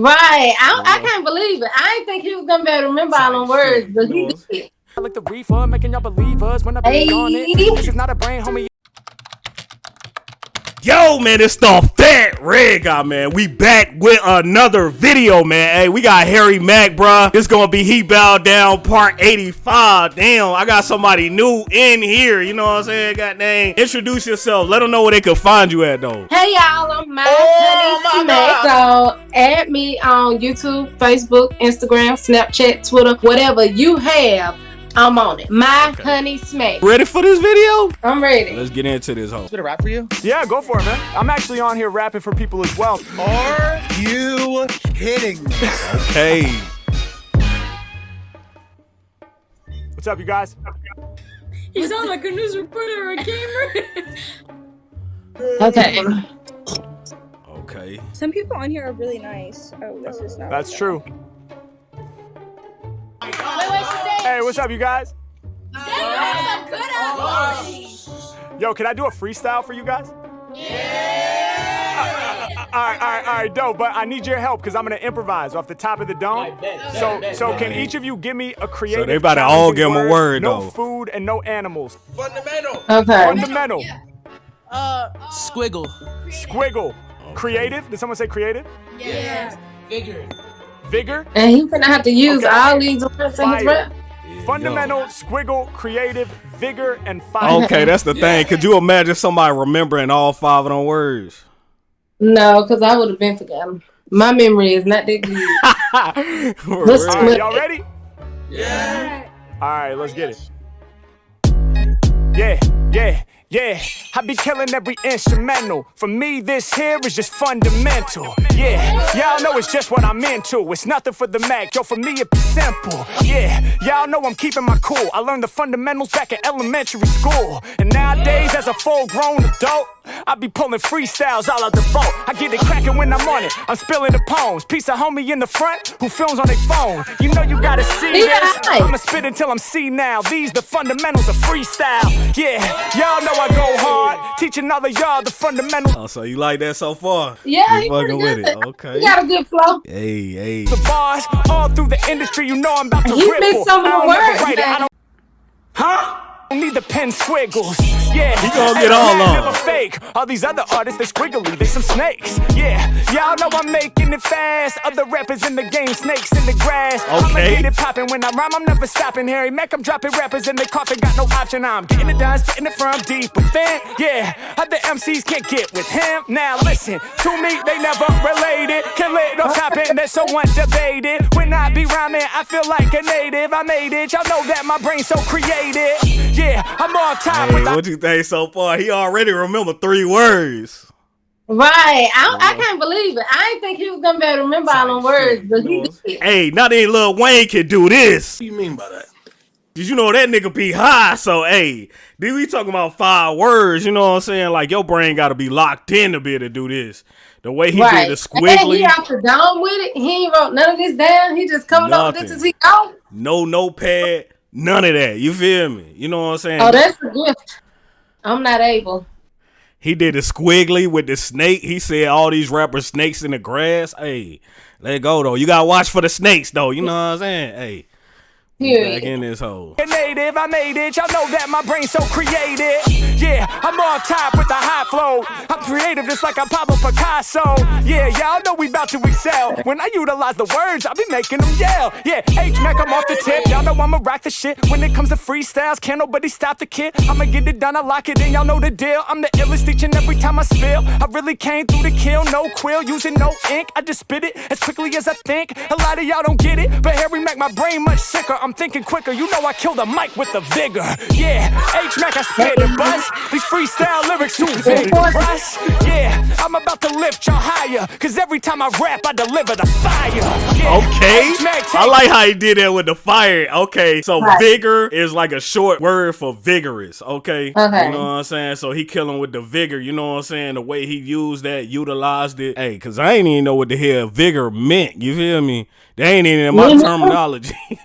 Right. I, I can't believe it. I didn't think he was gonna be able to remember all them words, but he did. I like the reefer, making y'all believers when I be Hey. on it. This is not a brain, homie. Yo, man, it's the Fat Red Guy, man. We back with another video, man. Hey, we got Harry Mack, bruh. It's gonna be He Bowed Down Part 85. Damn, I got somebody new in here. You know what I'm saying? Got name. Introduce yourself. Let them know where they can find you at, though. Hey y'all, I'm my Oh, honey my Smack. So add me on YouTube, Facebook, Instagram, Snapchat, Twitter, whatever you have. I'm on it. My honey smack. Ready for this video? I'm ready. Let's get into this hoe. Bit of rap for you? Yeah, go for it, man. I'm actually on here rapping for people as well. Are you kidding me? Hey. What's up, you guys? You sound like a news reporter or a gamer. Okay. Okay. Some people on here are really nice. Oh, this is not. That's true. Hey, what's up, you guys? Yo, can I do a freestyle for you guys? Yeah. All right, all right, all right, dope. But I need your help because I'm gonna improvise off the top of the dome. So, so can each of you give me a creative? they about to all challenging give 'em a word, No though. food and no animals. Fundamental. Okay. Fundamental. Uh. Squiggle. Squiggle. Creative. Did someone say creative? yeah. Vigor. And he's gonna have to use Okay. all these words in his Fire. rap. Fundamental. Squiggle. Creative. Vigor and fire. Okay, that's the thing. Could you imagine somebody remembering all five of them words? No, because I would have been forgotten. My memory is not that good. Let's real. Right, it. y'all ready? Yeah. All right, let's get it. Yeah, yeah, yeah. I be killing every instrumental. For me, this here is just fundamental. Yeah, y'all know it's just what I'm into. It's nothing for the Mac, yo. For me, it be simple. Yeah, y'all know I'm keeping my cool. I learned the fundamentals back in elementary school. And nowadays, as a full grown adult, I be pulling freestyles all out the vault. I get it cracking when I'm on it. I'm spilling the poems. Piece of homie in the front who films on their phone. You know you gotta see Yeah. this. I'ma spit until I'm see now. These the fundamentals of freestyle. Yeah, y'all know I go hard. Teaching all of y'all the fundamentals. Oh, so you like that so far? Yeah, You fucking pretty with it. Okay. He got a good flow. Hey, hey. The bars all through the industry, you know I'm about to He ripple. mixed some of I the don't ever words, write it, I man. don't don't need the pen squiggles. Yeah, He gonna get all on. Fake. All these other artists, they squiggly, they some snakes. Yeah, y'all know I'm making it fast. Other rappers in the game, snakes in the grass. Okay. I'ma get it poppin' when I rhyme, I'm never stopping. Harry Mack, I'm dropping rappers in the coffin, got no option. I'm getting it done, spitting it from deep within. Yeah, other MCs can't get with him. Now listen, to me, they never related. Kill it or top it, that's so debated. When I be rhyming, I feel like a native. I made it, y'all know that my brain's so creative. Yeah, I'm on top Hey, with the what you think so far? He already remember three words. Right. I, I can't believe it. I didn't think he was gonna be able to remember all them words, but he did. Hey, not even Lil Wayne can do this. What do you mean by that? Did you know that nigga be high? So hey, then we talking about five words. You know what I'm saying? Like your brain got to be locked in to be able to do this. The way he Right. did the squiggly. And then he off the dome with it. He ain't wrote none of this down. He just coming up with this Nothing. as he go. no notepad, none of that. You feel me? You know what I'm saying? Oh, that's a gift. I'm not able. He did a squiggly with the snake. He said all these rappers snakes in the grass. Hey, let it go though. You gotta watch for the snakes though. You know what I'm saying? Hey, we back in this hole. native, I made it. Y'all know that my brain's so creative. Yeah, I'm on top with the high flow. Creative just like I'm Pablo Picasso. Yeah, y'all know we about to excel. When I utilize the words, I be making them yell. Yeah, H Mac, I'm off the tip. Y'all know I'ma rock the shit. When it comes to freestyles, can't nobody stop the kid. I'ma get it done, I lock it in. Y'all know the deal. I'm the illest each and every time I spill. I really came through the kill, no quill, using no ink. I just spit it as quickly as I think. A lot of y'all don't get it, but Harry Mack, my brain much sicker. I'm thinking quicker. You know I kill the mic with the vigor. Yeah, H Mac, I spit it, buzz. These freestyle lyrics too vigorous. Yeah, I'm about to lift y'all higher. Cause every time I rap, I deliver the fire. Yeah, Okay. I like how he did that with the fire. Okay. So Right. vigor is like a short word for vigorous. Okay. Okay. You know what I'm saying? So he killing with the vigor. You know what I'm saying? The way he used that, utilized it. Hey, cause I ain't even know what the hell vigor meant. You feel me? They ain't even in my terminology.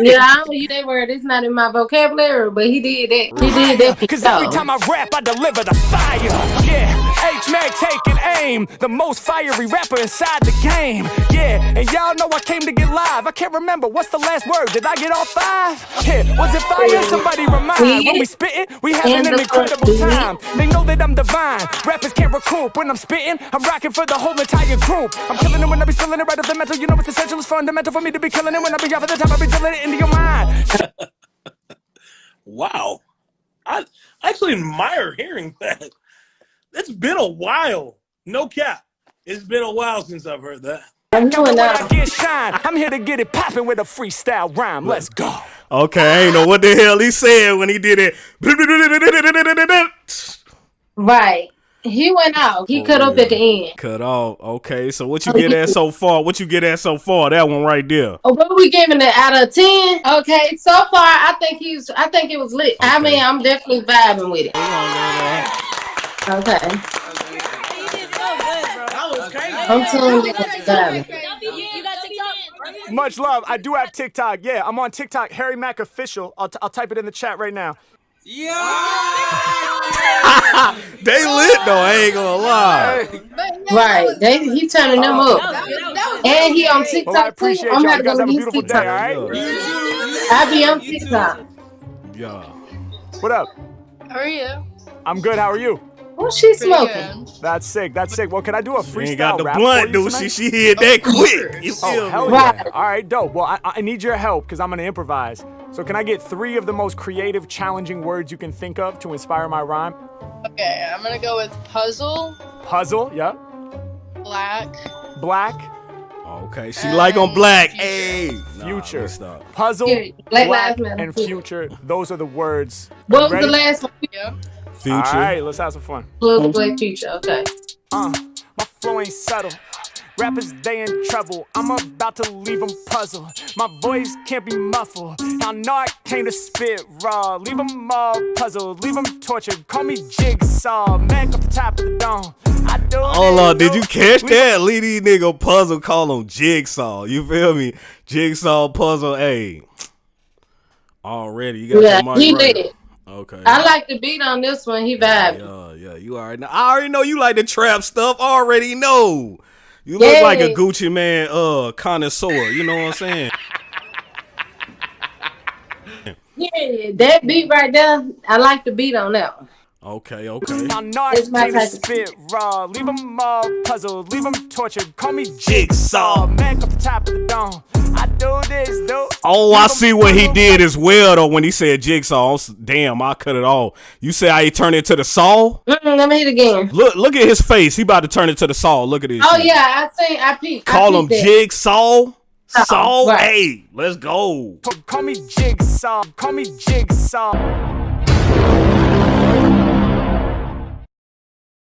yeah, I don't use that word. It's not in my vocabulary, but he did that. He did that. Cause every time I rap, I deliver the fire. Yeah, H-Mac taking aim. The most fiery rapper inside the game. Yeah, and y'all know I came to get live. I can't remember. What's the last word? Did I get all five? Yeah, was it fire? Somebody remind. When we spitting, we having an incredible time. They know that I'm divine. Rappers can't recoup. When I'm spitting, I'm rocking for the whole entire group. I'm killing them when I be spilling it right off the metal. You know it's essential. It's fundamental for me to be killing it. When I be off at the top, I be drilling it into your mind. wow. I actually admire hearing that. It's been a while. No cap. It's been a while since I've heard that. I'm doing I get shine. I'm here to get it popping with a freestyle rhyme. Let's go. Okay, I ain't know what the hell he said when he did it. Right. He went out. He Oh, cut up yeah. at the end. Cut off. Okay, so what you oh, get at so far? What you get at so far? That one right there. Oh, what we giving it out of ten? Okay, so far I think he's. I think it was lit. I mean, I'm definitely vibing with it. Okay, That was crazy. I'm tuned in. Vibing. You got TikTok? Much love. I do have TikTok. Yeah, I'm on TikTok. Harry Mack official. I'll, t- I'll type it in the chat right now. Yeah. They lit though. I ain't gonna lie. Right, they he turning them up, and he on Well, I TikTok too. appreciate I'm y'all. not You guys gonna have a use beautiful day. All TikTok. right. I be on TikTok. Yeah. What up? How are you? I'm good. How are you? Oh, what she smoking? That's sick. That's sick. Well, can I do a She freestyle ain't got the rap blunt, for dude. She she hit that quick. You Oh, hell yeah. Right. All right, dope. Well, I, I need your help because I'm going to improvise. So, can I get three of the most creative, challenging words you can think of to inspire my rhyme? Okay, I'm gonna go with puzzle, Puzzle, yeah. black, Black, Okay, she like on black. Future. Hey, future. let stop. Puzzle, Period. Black black, Lives Matter. and future. Those are the words. What was the last one? yeah. Future. All right, let's have some fun. Plug Black Future. Okay. Uh, my flow ain't subtle. Rappers, they in trouble. I'm about to leave them puzzled. My voice can't be muffled. I know I came to spit raw. Leave them all puzzled. Leave them tortured. Call me Jigsaw. Mac off the top of the dome. I do Hold this, on, did you catch that? Leave these nigga puzzle, call him Jigsaw. You feel me? Jigsaw puzzle, hey. Already, you got Yeah, the mic he right. lit. Okay. I like the beat on this one. He vibing. Yeah, yeah, you already know. I already know you like the trap stuff. I already know. You look Yeah. like a Gucci Mane uh connoisseur, you know what I'm saying? Yeah, that beat right there. I like the beat on that one. Okay, okay. I know I It's my came to type of- spit raw. Leave them all puzzled. Leave them tortured. Call me Jigsaw. Jigsaw. Mac off the top of the dome. I do this, do. Oh, I see what he did as well though when he said jigsaw. Damn, I cut it off. You say I he it to the saw? Let me hit again. Look, look at his face. He about to turn it to the saw. Look at this. Oh shit. yeah, I seen. I peeped. I Call him that. jigsaw. Saw. right. Hey, let's go. Call me Jigsaw. Call me Jigsaw.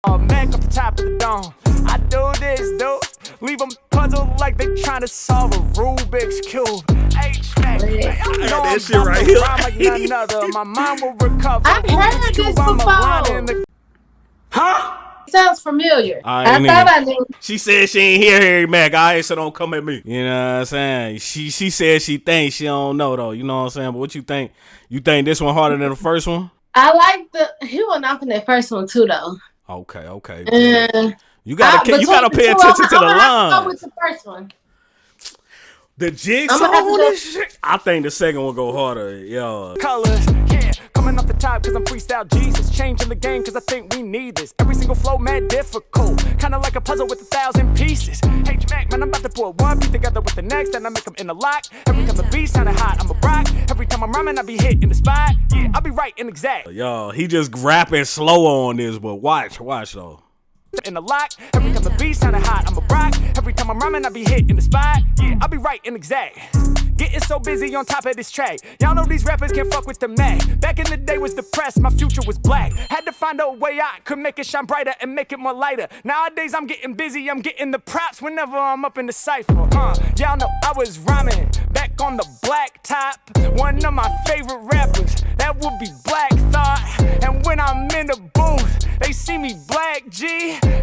Uh, Mac off the top of the dome. I do this, do. Leave them puzzled like they trying to solve a Rubik's Cube. H-Mac. Yeah. I know that I'm shit right here. like none other. My mind will recover. I've heard Rubik's this Cube, I'm a line before. in the- Sounds familiar. I I, thought even- I knew. She said she ain't hear Harry Mack. I ain't so don't come at me. You know what I'm saying? She she said she thinks she don't know though. You know what I'm saying? But what you think? You think this one harder than the first one? I like the. He went off in that first one too, though. Okay, okay. Uh, You gotta I- you gotta pay the two, attention to I'm the gonna have to go line. with the first one. The jigsaw I'ma have to on this shit. I think the second one go harder. Yeah. colors. Yeah, coming off the top cause I'm freestyle Jesus. Changing the game cause I think we need this. Every single flow, mad difficult. Kinda like a puzzle with a thousand pieces. H Mac, man, I'm about to put one piece together with the next, and I make them in a lock. Every time the beat sounding hot, I'm a rock. Every time I'm rhyming, I be hitting the spot. Yeah, I'll be right and exact. Yo, he just rapping slow on this, but watch, watch though. In the lock, every time the beat sounding hot, I'm a rock. Every time I'm rhyming, I be hitting the spot. Yeah, I'll be right and exact. Getting so busy on top of this track. Y'all know these rappers can't fuck with the Mac. Back in the day was depressed, my future was black. Had to find a way out, could make it shine brighter and make it more lighter. Nowadays I'm getting busy, I'm getting the props whenever I'm up in the cipher. Uh, y'all know I was rhyming back on the black top. One of my favorite rappers, that would be Black Thought. And when I'm in the booth, they see me black G.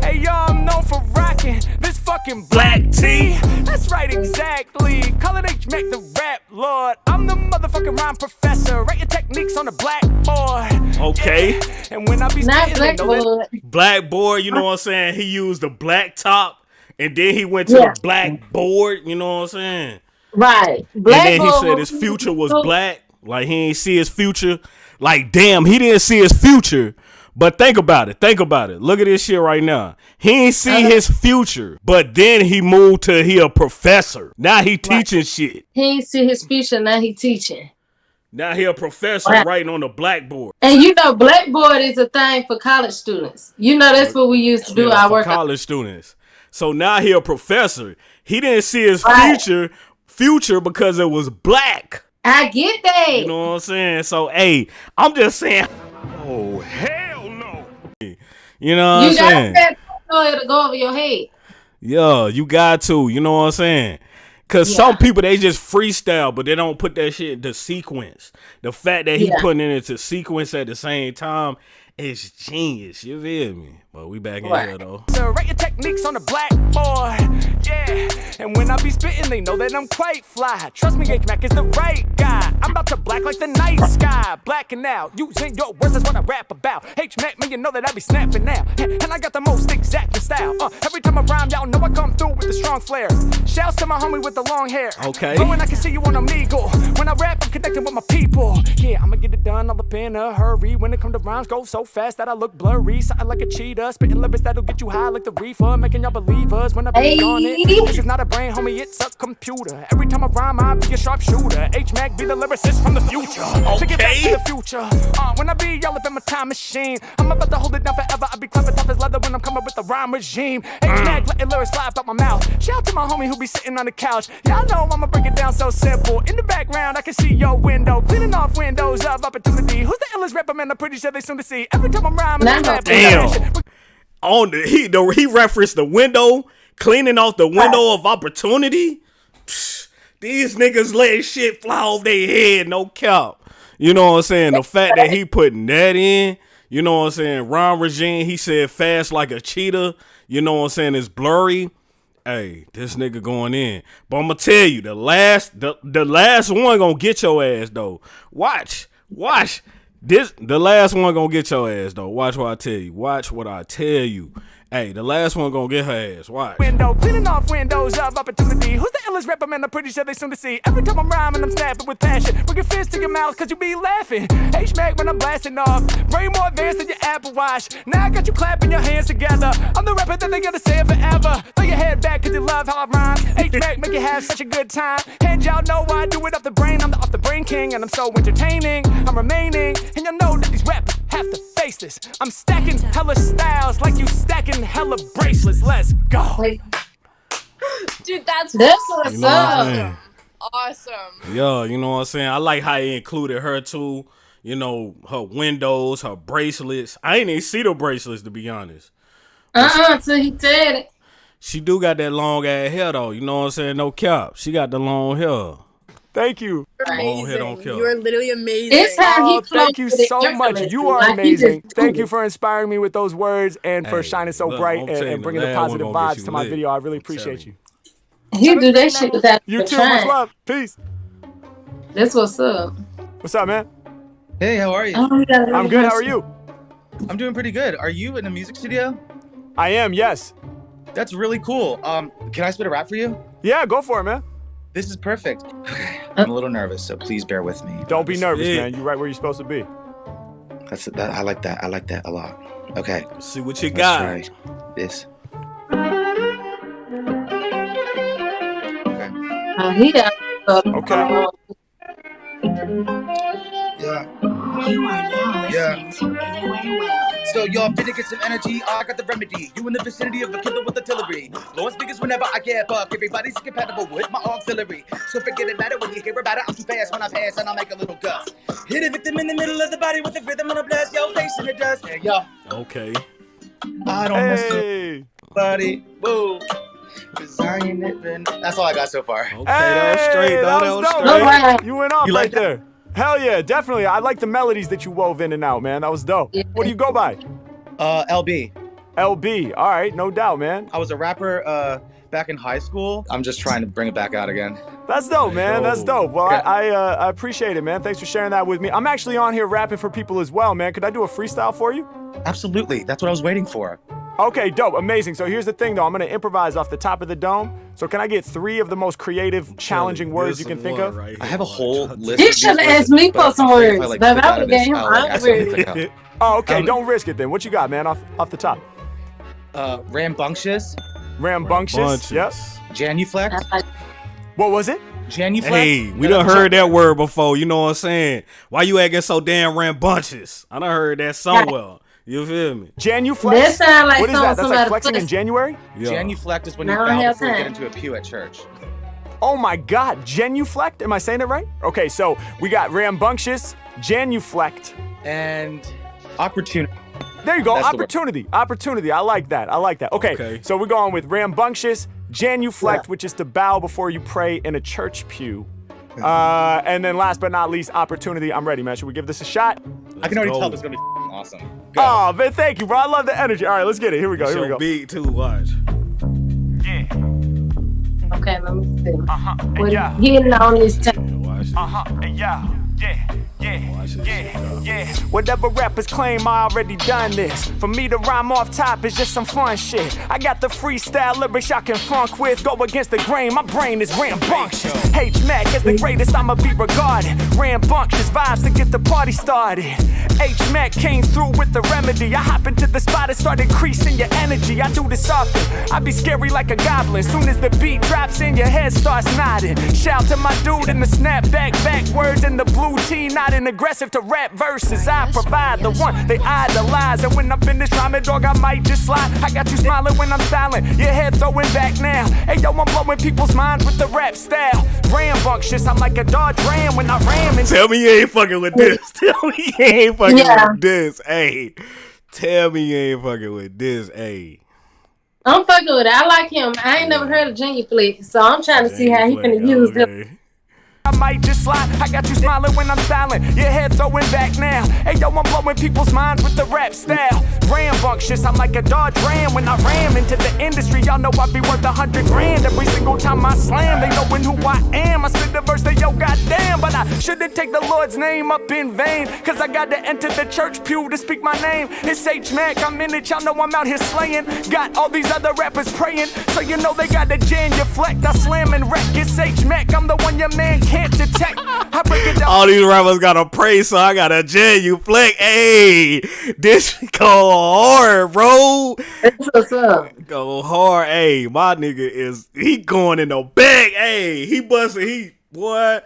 Hey, y'all, I'm known for rocking this fucking black tee. That's That's right, exactly. Call it H Mac the rap lord. I'm the motherfucking rhyme professor. Write your techniques on the blackboard. Okay. Yeah. And when I be Not spitting, they know that- blackboard. Blackboard, you know what I'm saying? He used the black top and then he went to Yeah. the blackboard, you know what I'm saying? Right. and then he said his future was black. Like he ain't see his future. Like damn, he didn't see his future. But think about it. Think about it. Look at this shit right now. He ain't see Uh-huh. his future, but then he moved to he a professor. Now he teaching shit. He ain't see his future, now he teaching. Now he a professor Wow. writing on the blackboard. And you know, Blackboard is a thing for college students. You know, that's what we used to do Yeah, our for work. college students. So now he a professor. He didn't see his Right. future future because it was black. I get that. You know what I'm saying? So hey, I'm just saying. Oh hell no! You know what you I'm gotta saying? say so it'll go over your head. Yeah, you got to. You know what I'm saying? Cause Yeah. some people they just freestyle, but they don't put that shit into sequence. The fact that he Yeah. putting it into sequence at the same time is genius. You feel me? But we back in here though. So write your techniques on the blackboard. Yeah. And when I be spitting, they know that I'm quite fly. Trust me, H Mac is the right guy. I'm about to black like the night sky. Blacking out. Using your words, that's what I rap about. H Mac, man, you know that I be snapping now. And I got the most exacting style. Uh, every time I rhyme, y'all know I come through with a strong flair. Shouts to my homie with the long hair. Okay. But when I can see you on Omegle. When I rap, I'm connecting with my people. Yeah, I'ma get it done all up in a hurry. When it come to rhymes, go so fast that I look blurry. Something like a cheetah. Spitting lyrics that'll get you high like the reefer. Making y'all believers when I be Hey. on it. This is not a brain, homie, it's a computer. Every time I rhyme, I be a sharpshooter. H Mac be the lyricist from the future. Take it back to the future. Uh, when I be y'all up in my time machine, I'm about to hold it down forever. I be clever, tough as leather when I'm coming with the rhyme regime. H Mac letting lyrics fly out my mouth. Shout out to my homie who be sitting on the couch. Y'all know I'ma break it down so simple. In the background, I can see your window. Cleaning off windows of opportunity. Who's the illest rapper, man? I'm pretty sure they soon to see. Every time I'm rhyming, I'm Nah. Damn. On the he the he referenced the window, cleaning off the window of opportunity. Psh, These niggas letting shit fly off their head, no cap. You know what I'm saying? The fact that he putting that in, you know what I'm saying? Ron Regine, he said fast like a cheetah. You know what I'm saying? It's blurry. Hey, this nigga going in. But I'm gonna tell you, the last the, the last one gonna get your ass though. Watch. Watch. This the last one gonna get your ass though. Watch what I tell you. Watch what I tell you. Hey, the last one gonna get her ass. Watch. window, cleaning off windows of opportunity. Who's the illest rapper, man? I'm pretty sure they soon to see. Every time I'm rhyming, I'm snapping with passion. Bring your fist to your mouth, cause you be laughing. H Mac when I'm blasting off. Way more advanced than your Apple Watch. Now I got you clapping your hands together. I'm the rapper that they gonna say forever. Throw your head back, cause you love how I rhyme. H Mac make you have such a good time. And y'all know I do it off the brain. I'm the off the brain king, and I'm so entertaining. I'm remaining, and y'all know that these rappers have to face this. I'm stacking hella styles like you stacking hella bracelets. Let's go. Like, Dude, that's that's what's You know what I'm up. saying? awesome. Yeah, you know what I'm saying? I like how he included her too. You know, her windows, her bracelets. I ain't even see the bracelets to be honest. Uh-uh, till he said it. She do got that long ass hair though. You know what I'm saying? No cap. She got the long hair. Thank you. You're Long hair amazing. kill. You are literally amazing. It's how he Oh, thank you so much. You are Like, he just amazing. Thank you for inspiring me with those words and for Hey, shining so look, bright and, and bringing the the last one positive vibes to my lit. video. I really appreciate you. He do that shit without You even too. Much love. Peace. That's what's up. What's up, man? Hey, how are you? Oh, we got a I'm good. nice- How are you? I'm doing pretty good. Are you in a music studio? I am. Yes. That's really cool. Um, can I spit a rap for you? Yeah. Go for it, man. This is perfect. Okay, uh, I'm a little nervous, so please bear with me. Don't be nervous, it. man. You're right where you're supposed to be. That's that. I like that. I like that a lot. Okay, Let's see what you let's got. try this. Okay. Uh, he got uh, Okay. Uh, yeah. You are now Yeah. listening to Anyway Well. So y'all finna get some energy. I got the remedy. You in the vicinity of a killer with artillery. Blowing speakers whenever I get buck. Everybody's compatible with my auxiliary. So forget about it when you hear about it. I'm too fast when I pass and I'll make a little gust. Hit a victim in the middle of the body with the rhythm and a blast. Yo, face in the dust. Hey, yo. Okay. I don't mess with Hey. body. Whoa. Cause I ain't living. That's all I got so far. Okay, that was straight. That That was was straight. man. man. You went off You right like that? There. Hell yeah, definitely. I like the melodies that you wove in and out, man. That was dope. Yeah. What do you go by? Uh, LB. LB. All right, no doubt, man. I was a rapper uh, back in high school. I'm just trying to bring it back out again. That's dope, man. That's dope. Well, Okay. I I, uh, I appreciate it, man. Thanks for sharing that with me. I'm actually on here rapping for people as well, man. Could I do a freestyle for you? Absolutely. That's what I was waiting for. Okay, dope, amazing. So here's the thing, though. I'm gonna improvise off the top of the dome. So can I get three of the most creative, challenging words you can think of? I have a whole list. He of these should have words, asked me for some I'm afraid if words. I, like, Baby, click I out would've him I'll, like, my accidentally words. click out. Oh, okay. Um, don't risk it then. What you got, man? Off off the top. Uh, rambunctious, Rambunctious. Yep. genuflect, What was it? genuflect. Hey, we and done heard that word before. You know what I'm saying? Why you acting so damn rambunctious? I done heard that somewhere. You feel me? Genuflex. That sound like what is that? That's like somebody flexing in January. Yeah. Genuflect is when you bow have before you get into a pew at church. Oh my God, genuflect? Am I saying it right? Okay, so we got rambunctious, genuflect. And opportunity. There you go, That's opportunity, opportunity. I like that. I like that. Okay, Okay. so we're going with rambunctious, genuflect, Yeah. which is to bow before you pray in a church pew. Uh, and then last but not least, opportunity. I'm ready, man. Should we give this a shot? I can already go. tell this is gonna be f***ing awesome. Go. Oh man, thank you, bro. I love the energy. All right, let's get it. Here we go. Here we go. beat too. Watch. Yeah. Okay, let me see. Uh huh. What Yeah. he hitting on this. Uh huh. Yeah. Yeah. Yeah. Yeah. Yeah. Whatever rappers claim, I already done this. For me to rhyme off top is just some fun shit. I got the freestyle lyrics I can funk with. Go against the grain, my brain is rambunctious. H Mac is the greatest, I'ma be regarded. Rambunctious vibes to get the party started. H Mac came through with the remedy. I hop into the spot and start increasing your energy. I do this often. I be scary like a goblin. Soon as the beat drops in, your head starts nodding. Shout to my dude in the snapback, backwards in the blue tee, nodding aggressive to rap verses. I provide the one they idolize. And when I'm finished rhyming, dog, I might just slide. I got you smiling when I'm styling. Your head throwing back now. Hey, yo, I'm blowing people's minds with the rap style. Rambunctious, I'm like a Dodge Ram when I ram into Tell me you ain't fucking with this. Tell me you ain't fucking Yeah. with this. Hey. Tell me you ain't fucking with this. Hey. I'm fucking with it. I like him. I ain't never heard of Genuflix, so I'm trying to see how he finna use them. I might just slide. I got you smiling when I'm styling. Your head throwing back now. Hey yo, I'm blowing people's minds with the rap style. Rambunctious, I'm like a Dodge Ram when I ram into the industry. Y'all know I be worth a hundred grand every single time I slam. They knowin' who I am. I spit the verse, they yo, goddamn. But I shouldn't take the Lord's name up in vain. Cause I got to enter the church pew to speak my name. It's H Mac, I'm in it. Y'all know I'm out here slaying. Got all these other rappers praying. So you know they got the genuflect. I slam and wreck. It's H Mac, I'm the one your man can't detect. I break it down. All these rappers got a praise, so I got a genuflect. Hey, this go hard, bro. That's what's up. Go hard. Hey, my nigga is he going in the back. Hey, he busting. He what?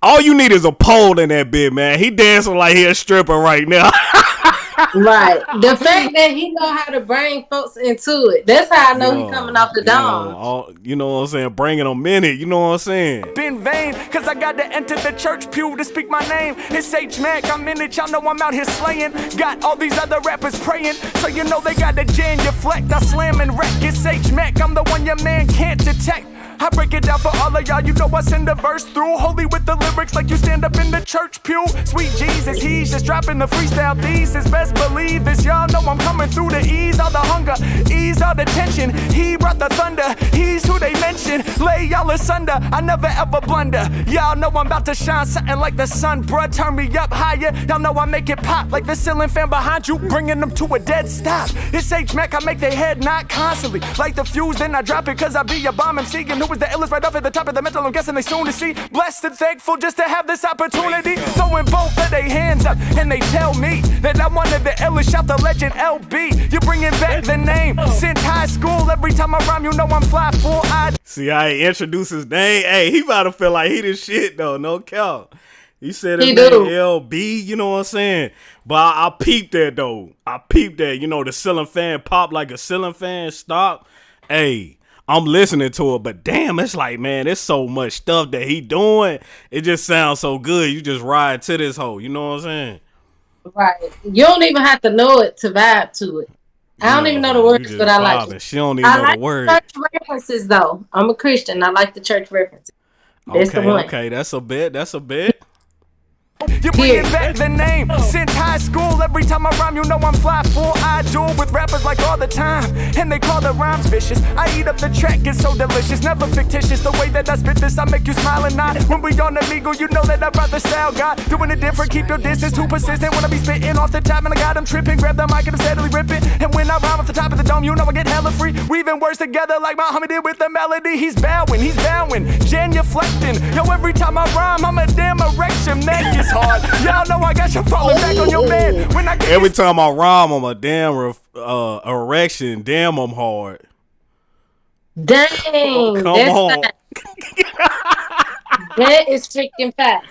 All you need is a pole in that bit, man. He dancing like he a stripper right now. Right. The fact that he know how to bring folks into it. That's how I know he coming off the You know, dome. all- you know what I'm saying? Bringing them in it. You know what I'm saying? in vain, cause I got to enter the church pew to speak my name. It's H Mac, I'm in it, y'all know I'm out here slaying. Got all these other rappers praying, so you know they got the genuflect. I slam and wreck. It's H Mac, I'm the one your man can't detect. I break it down for all of y'all, you know I send a verse through. Holy with the lyrics like you stand up in the church pew. Sweet Jesus, he's just dropping the freestyle thesis. Best believe this, y'all know I'm coming through to ease all the hunger, ease all the tension. He brought the thunder, he's who they mention. Lay y'all asunder, I never ever blunder. Y'all know I'm about to shine something like the sun, bruh. Turn me up higher, y'all know I make it pop like the ceiling fan behind you, bringing them to a dead stop. It's H Mac, I make their head knock constantly. Like the fuse, then I drop it, cause I be a bomb MC. And who was the illest right off at the top of the mental? I'm guessing they soon to see. Blessed and thankful just to have this opportunity. Throwing both of their hands up, and they tell me that I'm one of the illest. Shout the legend LB. You're bringing back the name oh. since high school. Every time I rhyme, you know I'm fly full eyed. See, I ain't introduced his name. Hey, he about to feel like he the shit though. No count. He said his He name do. LB. You know what I'm saying? But I, I peeped that though. I peeped that. You know the ceiling fan pop like a ceiling fan stop. Hey. I'm listening to it, but damn, it's like, man, there's so much stuff that he doing. It just sounds so good. You just ride to this hole. You know what I'm saying? Right. You don't even have to know it to vibe to it. I don't You even know, know the words, but I like it. She don't even I know like the words. church references though. I'm a Christian. I like the church references. That's okay, the one. okay, that's a bit. That's a bit. You bring it back the name since high school. Every time I rhyme, you know I'm fly full. I duel with rappers like all the time, and they call the rhymes vicious. I eat up the track, it's so delicious, never fictitious. The way that I spit this, I make you smile and nod. When we on the legal, you know that I brought the style guy. Doing it different, keep your distance too persistent. Wanna be spitting off the top, and I got them tripping. Grab the mic and I'm steadily ripping. And when I rhyme off the top of the dome, you know I get hella free. Weaving words together like Muhammad did with the melody. He's bowing, he's bowing, genuflecting. Yo, every time I rhyme, I'm a damn erection. Neck is hard. Y'all know I got you falling back on your bed. When I get Every time I rhyme, I'm a damn ref- uh, erection. Damn, I'm hard. Dang, Come that's on. that is freaking fat.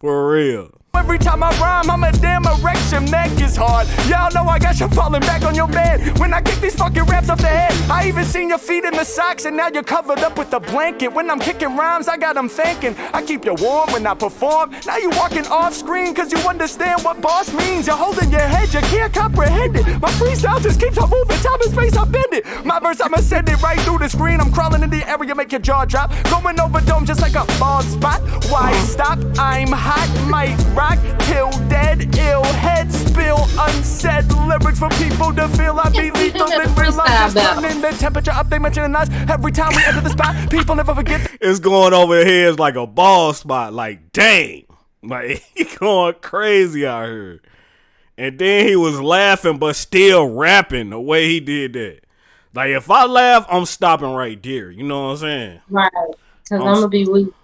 For real. Every time I rhyme, I'm a damn erection. Neck is hard. Y'all know I got you falling back on your bed. When I kick these fucking raps off the head, I even seen your feet in the socks, and now you're covered up with a blanket. When I'm kicking rhymes, I got them thinking. I keep you warm when I perform. Now you walking off screen, cause you understand what boss means. You're holding your head, you can't comprehend it. My freestyle just keeps on moving, time and space, I bend it. My verse, I'ma send it right through the screen. I'm crawling in the area, make your jaw drop. Going over dome just like a bald spot. Why stop? I'm hot, might rock till dead, ill head spill unsaid lyrics for people to feel. I be lethal and real. I'm just Freestyle turning the temperature up. They mentioning us every time we enter the spot. People never forget. It's going over heads like a ball spot. Like, dang. Like, he going crazy out here. And then he was laughing, but still rapping the way he did that. Like, if I laugh, I'm stopping right there. You know what I'm saying? Right. Cause I'm I'm gonna be weak.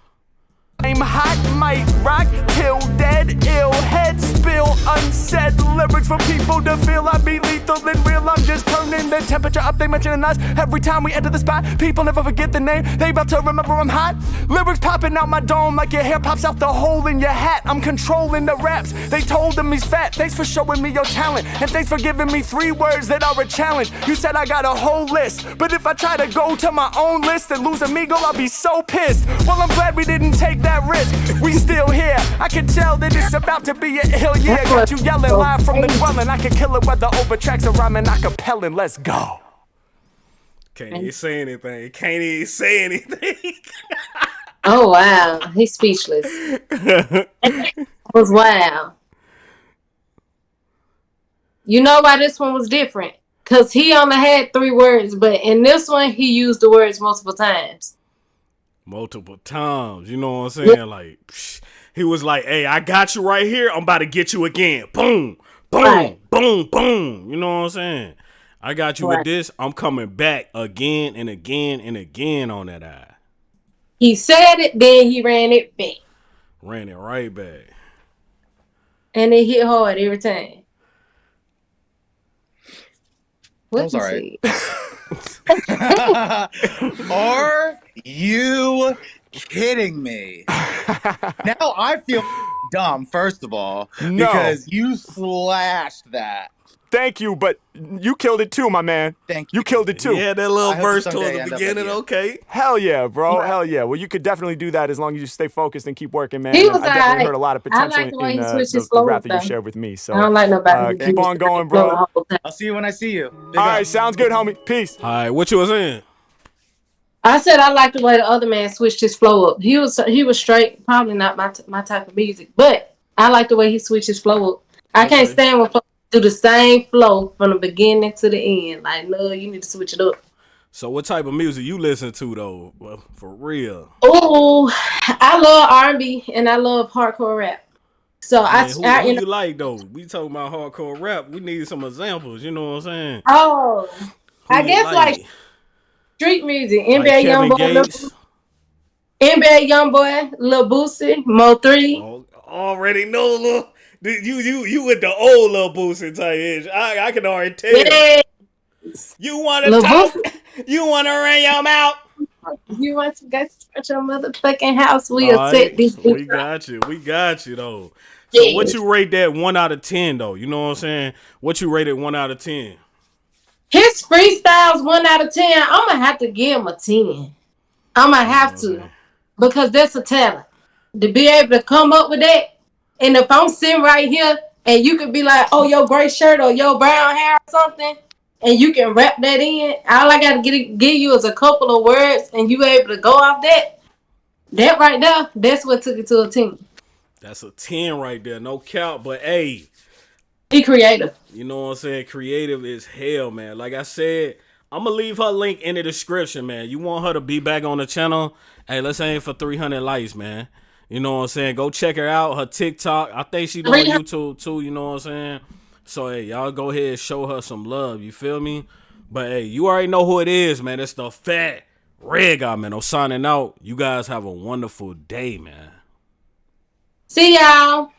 I'm hot, might rock till dead, ill head spill unsaid lyrics for people to feel. I be lethal and real. I'm just turning the temperature up. They mentioning us every time we enter the spot. People never forget the name. They about to remember I'm hot. Lyrics popping out my dome like your hair pops out the hole in your hat. I'm controlling the raps. They told him he's fat. Thanks for showing me your talent and thanks for giving me three words that are a challenge. You said I got a whole list, but if I try to go to my own list and lose amigo, I'll be so pissed. Well, I'm glad we didn't take that risk. We still here. I can tell that it's about to be a ill year. Got you yelling live from the dwelling. I can kill it whether over tracks or rhyming acapella. Let's go. Can't even say anything. Can't even say anything. Oh wow, he's speechless. That was oh, wow. You know why this one was different? Cause he only had three words, but in this one he used the words multiple times. Multiple times. You know what I'm saying? Like, psh, he was like, hey, I got you right here. I'm about to get you again. Boom, boom, Right. boom, boom. You know what I'm saying? I got you Right. with this. I'm coming back again and again and again on that eye. He said it, then he ran it back, Ran it right back. and it hit hard every time. What was you alright. Are you kidding me? now I feel dumb, first of all, No. because you slashed that. Thank you, but you killed it too, my man. Thank you. You killed it too. Yeah, that little I verse someday towards the beginning. with. Okay. Hell yeah, bro. Hell yeah. Well, you could definitely do that as long as you stay focused and keep working, man. He And was I definitely alright. heard a lot of I potential like the way in he uh, the, the rap that you shared with me. So, I don't like uh, nobody. who keep on going, bro. the whole time. I'll see you when I see you. Big All up. right, sounds good, homie. Peace. All right, what you was saying? I said I like the way the other man switched his flow up. He was he was straight, probably not my t- my type of music, but I like the way he switched his flow up. I can't stand when folks do the same flow from the beginning to the end. Like, no, you need to switch it up. So, what type of music you listen to though? Well, for real. Oh, I love R and B and I love hardcore rap. So I, who, I who you know, like though? We talking about hardcore rap. We need some examples. You know what I'm saying? oh, Who I guess like street music, NBA Like Young Boy, Kevin NBA Young Boy, Lil Boosie, Mo Three. Oh, already know, little. You you you with the old Lil Boosie type ish. I I can already tell. Yeah, You want to Lil talk? Boosie. You want to run your mouth? You want to go to your motherfucking house? We'll All set right, these we got you. We got you though. So Yeah. what you rate that one out of ten though? You know what I'm saying? What you rated one out of ten? His freestyles one out of ten. I'm gonna have to give him a ten. I'm gonna have to because that's a talent to be able to come up with that. And if I'm sitting right here and you could be like, "Oh, your gray shirt or your brown hair or something," and you can wrap that in, all I gotta get give you is a couple of words, and you able to go off that. That right there, that's what took it to a ten. That's a 10 right there. No count, but hey. Be creative. You know what I'm saying? Creative is hell, man. Like I said, I'm gonna leave her link in the description, man. You want her to be back on the channel? Hey, let's aim for 300 likes, man. You know what I'm saying? Go check her out. Her TikTok. I think she on YouTube too. You know what I'm saying? So hey, y'all go ahead and show her some love. You feel me? But hey, you already know who it is, man. It's the fat red guy, man. I'm signing out. You guys have a wonderful day, man. See y'all.